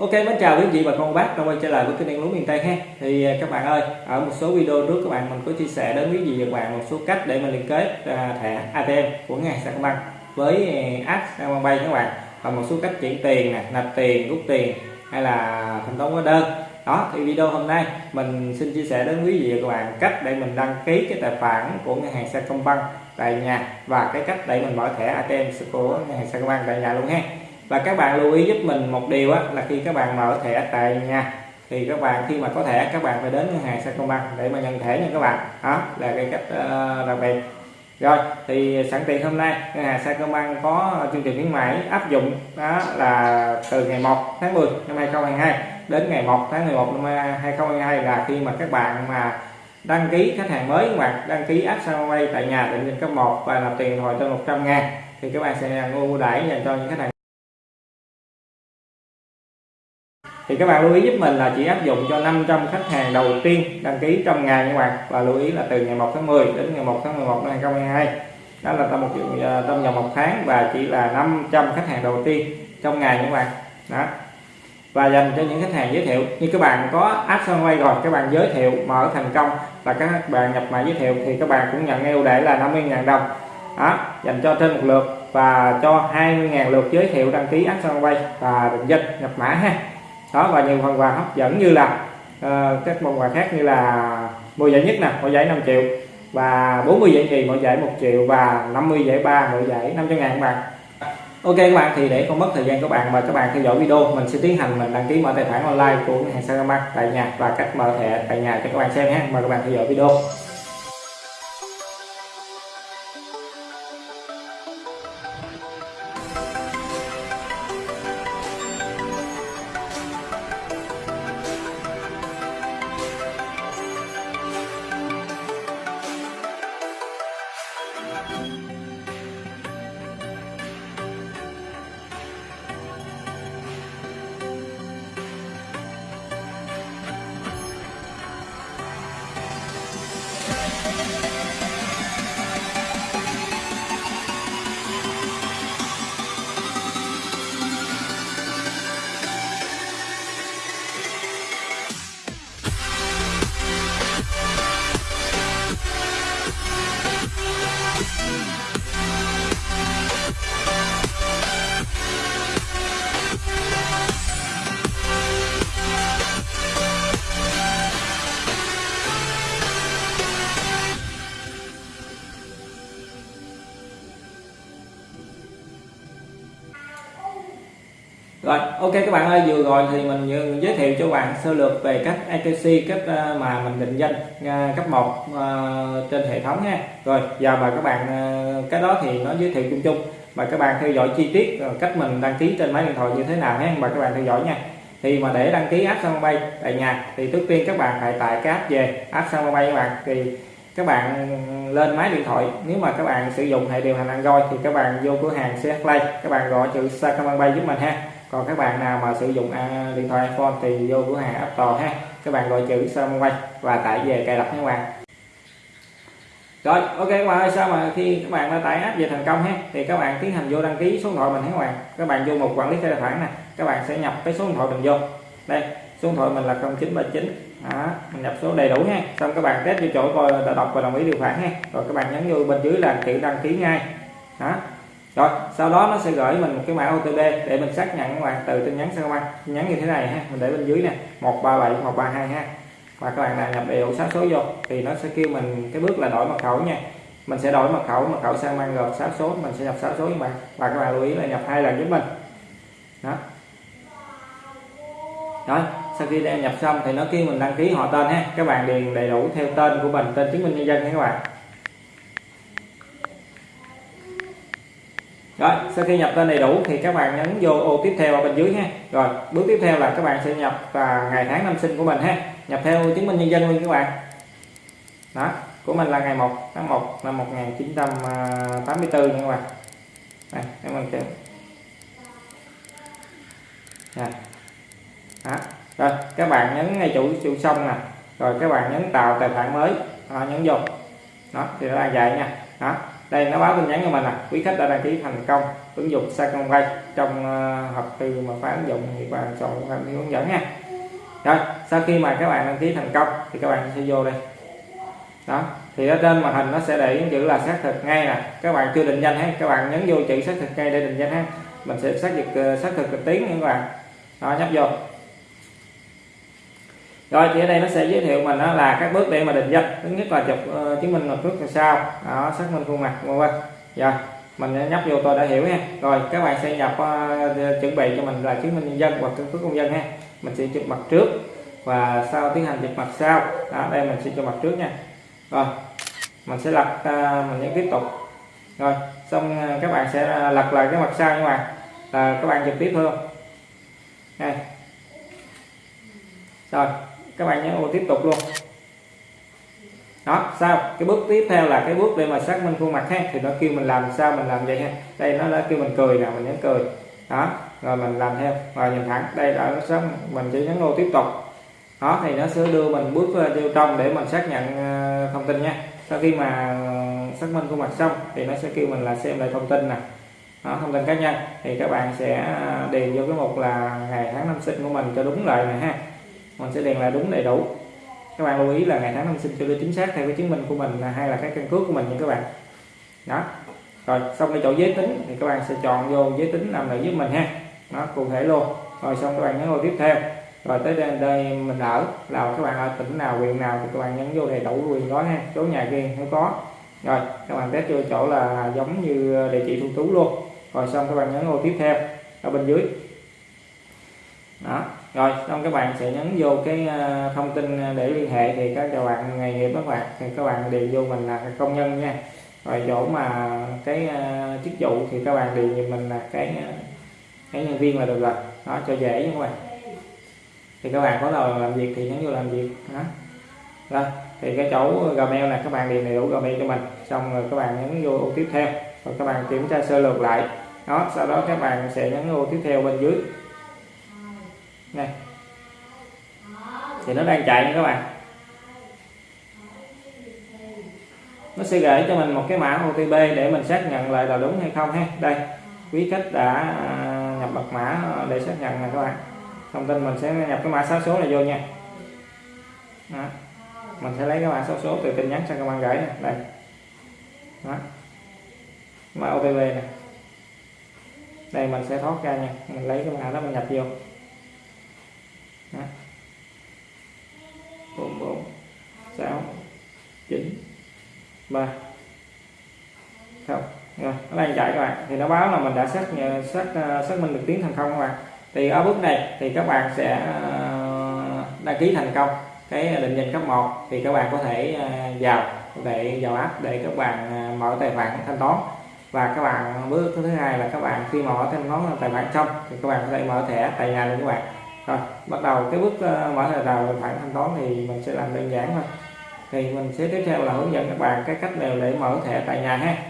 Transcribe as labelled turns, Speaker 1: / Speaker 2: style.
Speaker 1: Ok, mến chào quý vị và con bác đã quay trở lại với kênh đen lúa miền Tây ha. Thì à, các bạn ơi, ở một số video trước các bạn mình có chia sẻ đến quý vị và các bạn một số cách để mình liên kết à, thẻ ATM của ngân hàng Sacombank với à, app Sacombank các bạn và một số cách chuyển tiền nè, nạp tiền, rút tiền hay là thanh toán hóa đơn. Đó thì video hôm nay mình xin chia sẻ đến quý vị và các bạn cách để mình đăng ký cái tài khoản của ngân hàng Sacombank tại nhà và cái cách để mình mở thẻ ATM của ngân hàng Sacombank tại nhà luôn ha và các bạn lưu ý giúp mình một điều á, là khi các bạn mở thẻ tại nhà thì các bạn khi mà có thẻ các bạn phải đến ngân hàng Sacombank để mà nhận thẻ nha các bạn. Đó là cái cách uh, đặc biệt. Rồi thì sẵn tiện hôm nay ngân hàng Sacombank có chương trình khuyến mãi áp dụng đó là từ ngày 1 tháng 10 năm 2022 đến ngày 1 tháng 11 năm 2022 là khi mà các bạn mà đăng ký khách hàng mới hoặc đăng ký app Sacombank tại nhà định danh cấp 1 và nạp tiền hồi trên 100 ngàn thì các bạn sẽ ưu đãi dành cho những khách hàng thì các bạn lưu ý giúp mình là chỉ áp dụng cho 500 khách hàng đầu tiên đăng ký trong ngày các bạn. Và lưu ý là từ ngày 1 tháng 10 đến ngày 1 tháng 11 năm 2022 đó là trong một trong vòng một tháng và chỉ là 500 khách hàng đầu tiên trong ngày các bạn. Đó. Và dành cho những khách hàng giới thiệu. Như các bạn có app quay rồi, các bạn giới thiệu mở thành công và các bạn nhập mã giới thiệu thì các bạn cũng nhận ưu đãi là 50.000 đồng. Đó, dành cho trên một lượt và cho 20.000 lượt giới thiệu đăng ký app quay và định danh, nhập mã ha đó và nhiều phần quà hấp dẫn như là uh, các phần quà khác như là 10 giải nhất nè mỗi giải 5 triệu. Và 40 giải nhì mỗi giải 1 triệu và 50 giải ba mỗi giải 500 ngàn các bạn. Ok các bạn thì để không mất thời gian các bạn mà các bạn theo dõi video mình sẽ tiến hành mình đăng ký mở tài khoản online của ngân hàng Sacombank tại nhà và cách mở thẻ tại nhà cho các bạn xem nhé mời các bạn theo dõi video. Rồi, ok các bạn ơi, vừa rồi thì mình giới thiệu cho bạn sơ lược về cách ATC cách ờ, mà mình định danh ờ, cấp 1 ờ, trên hệ thống nha rồi, giờ mà các bạn cái đó thì nó giới thiệu chung chung. Mà các bạn theo dõi chi tiết cách mình đăng ký trên máy điện thoại như thế nào nhé mà các bạn theo dõi nha. Thì mà để đăng ký app sân Bay tại nhà, thì trước tiên các bạn phải tải cái app về, app sân Bay các bạn. Thì các bạn lên máy điện thoại, nếu mà các bạn sử dụng hệ điều hành Android thì các bạn vô cửa hàng CH Play, các bạn gọi chữ Sacombank Bay giúp mình ha còn các bạn nào mà sử dụng à, điện thoại iPhone thì vô cửa hàng App Store ha. Các bạn gọi chữ Samway và tải về cài đặt nha các bạn. Rồi ok các bạn ơi sao mà khi các bạn đã tải app về thành công ha? Thì các bạn tiến hành vô đăng ký số điện thoại mình các bạn. Các bạn vô một quản lý tài khoản nè các bạn sẽ nhập cái số điện thoại mình vô. Đây số điện thoại mình là 0939 đó, mình nhập số đầy đủ ha. Xong các bạn test vô chỗ coi đã đọc và đồng ý điều khoản ha. Rồi các bạn nhấn vô bên dưới là chữ đăng ký ngay. Đó. Rồi sau đó nó sẽ gửi mình một cái mã OTP để mình xác nhận các bạn từ tin nhắn Sacombank tin nhắn như thế này ha, mình để bên dưới nè 137 132 ha. Và các bạn nào nhập đầy đủ 6 số vô thì nó sẽ kêu mình cái bước là đổi mật khẩu nha. Mình sẽ đổi mật khẩu mật khẩu sang mang gồm 6 số, mình sẽ nhập 6 số các bạn. Và các bạn lưu ý là nhập hai lần giúp mình. Đó. Rồi, sau khi đã nhập xong thì nó kêu mình đăng ký họ tên ha. Các bạn điền đầy đủ theo tên của mình, tên chứng minh nhân dân nha các bạn. Rồi sau khi nhập tên đầy đủ thì các bạn nhấn vô ô tiếp theo ở bên dưới ha. Rồi bước tiếp theo là các bạn sẽ nhập và ngày tháng năm sinh của mình ha. Nhập theo chứng minh nhân dân luôn các bạn. Đó của mình là ngày 1 tháng 1 năm 1984 à, nha các bạn. Đây mình bạn nè, dạ. đó. rồi các bạn nhấn ngay chủ chủ xong nè. Rồi các bạn nhấn tạo tài khoản mới. Đó, nhấn vô. Đó thì nó đang dài nha. Đó đây, nó báo tin nhắn cho mình là quý khách đã đăng ký thành công ứng dụng Sacombank trong ờ, hộp thư mà phá ứng dụng thì bạn chọn theo hướng dẫn nha. Rồi, sau khi mà các bạn đăng ký thành công thì các bạn sẽ vô đây. Đó, thì ở trên màn hình nó sẽ để chữ là xác thực ngay nè. Các bạn chưa định danh ha các bạn nhấn vô chữ xác thực ngay để định danh ha. Mình sẽ xác thực ờ, xác thực trực tuyến nha các bạn. Đó, nhấp vô rồi thì ở đây nó sẽ giới thiệu mình đó là các bước để mà định danh. Thứ nhất là chụp uh, chứng minh một bước sau. Đó xác minh khuôn mặt vân vân. Rồi mình nhấp vô tôi đã hiểu ha. Rồi các bạn sẽ nhập uh, chuẩn bị cho mình là chứng minh nhân dân hoặc căn cước công dân ha. Mình sẽ chụp mặt trước và sau tiến hành chụp mặt sau. Đó đây mình sẽ cho mặt trước nha. Rồi mình sẽ lật uh, ờ, mình nhấn tiếp tục. Rồi xong các bạn sẽ lật lại cái mặt sau nhưng mà là các bạn chụp tiếp thôi đây. Rồi các bạn nhấn ô tiếp tục luôn. Đó sao? Cái bước tiếp theo là cái bước để mà xác minh khuôn mặt ha. Thì nó kêu mình làm sao mình làm vậy ha. Đây nó đã kêu mình cười nè mình nhấn cười. Đó rồi mình làm theo. Và nhìn thẳng đây đã nó xác mình chỉ nhấn ô tiếp tục. Đó thì nó sẽ đưa mình bước ờ, vô trong để mình xác nhận ờ, thông tin nha. Sau khi mà ờ, xác minh khuôn mặt xong thì nó sẽ kêu mình là xem lại thông tin nè. Đó, thông tin cá nhân. Thì các bạn sẽ điền vô cái mục là ngày tháng năm sinh của mình cho đúng lời này ha mình sẽ điền là đúng đầy đủ. Các bạn lưu ý là ngày tháng năm sinh cho nó chính xác theo cái chứng minh của mình hay là cái căn cước của mình nha các bạn. Đó. Rồi xong cái chỗ giới tính thì các bạn sẽ chọn vô giới tính nằm lại giúp mình ha. Nó cụ thể luôn. Rồi xong các bạn nhấn vào tiếp theo. Rồi tới đây, đây mình ở. Là các bạn ở tỉnh nào huyện nào thì các bạn nhấn vô đầy đủ quyền đó ha. Số nhà riêng không có. Rồi các bạn test vô chỗ là giống như địa chỉ thu trú luôn. Rồi xong các bạn nhấn ô tiếp theo. Ở bên dưới. Đó rồi, xong các bạn sẽ nhấn vô cái ờ, thông tin để liên hệ thì các bạn nghề nghiệp các bạn, thì các bạn điền vô mình là công nhân nha. Rồi chỗ mà cái ờ, chức vụ thì các bạn điền giùm mình là cái ờ, cái nhân viên là được rồi. Đó, cho dễ nha các bạn. Thì các bạn có nào làm việc thì nhấn vô làm việc, đó. Rồi, thì cái chỗ gmail là các bạn điền đầy đủ gmail cho mình, xong rồi các bạn nhấn vô ô tiếp theo. Rồi các bạn kiểm tra sơ lược lại. Đó, sau đó các bạn sẽ nhấn ô tiếp theo bên dưới này thì nó đang chạy nha các bạn. Nó sẽ gửi cho mình một cái mã OTP để mình xác nhận lại là đúng hay không ha. Đây, quý khách đã à, nhập mật mã để xác nhận nè các bạn. Thông tin mình sẽ nhập cái mã sáu số này vô nha. Đó. mình sẽ lấy cái mã sáu số từ tin nhắn sang công an gửi này đây. Đó. Mã OTP này đây mình sẽ thoát ra nha. Mình lấy cái mã đó mình nhập vô. Đó bốn bốn, sáu, chín, ba. Không, rồi nó đang chạy các bạn. Thì nó báo là mình đã xác ờ, xác ờ, xác minh được tiếng thành công các bạn. Thì ở bước này thì các bạn sẽ ờ, đăng ký thành công cái định danh cấp 1 thì các bạn có thể vào để vào app để các bạn mở tài khoản thanh toán. Và các bạn bước thứ hai là các bạn khi mở thanh toán tài khoản xong thì các bạn có thể mở thẻ tại nhà luôn các bạn rồi bắt đầu cái bước uh, mở tài khoản thanh toán thì mình sẽ làm đơn giản thôi. Thì mình sẽ tiếp theo là hướng dẫn các bạn cái cách nào để mở thẻ tại nhà ha.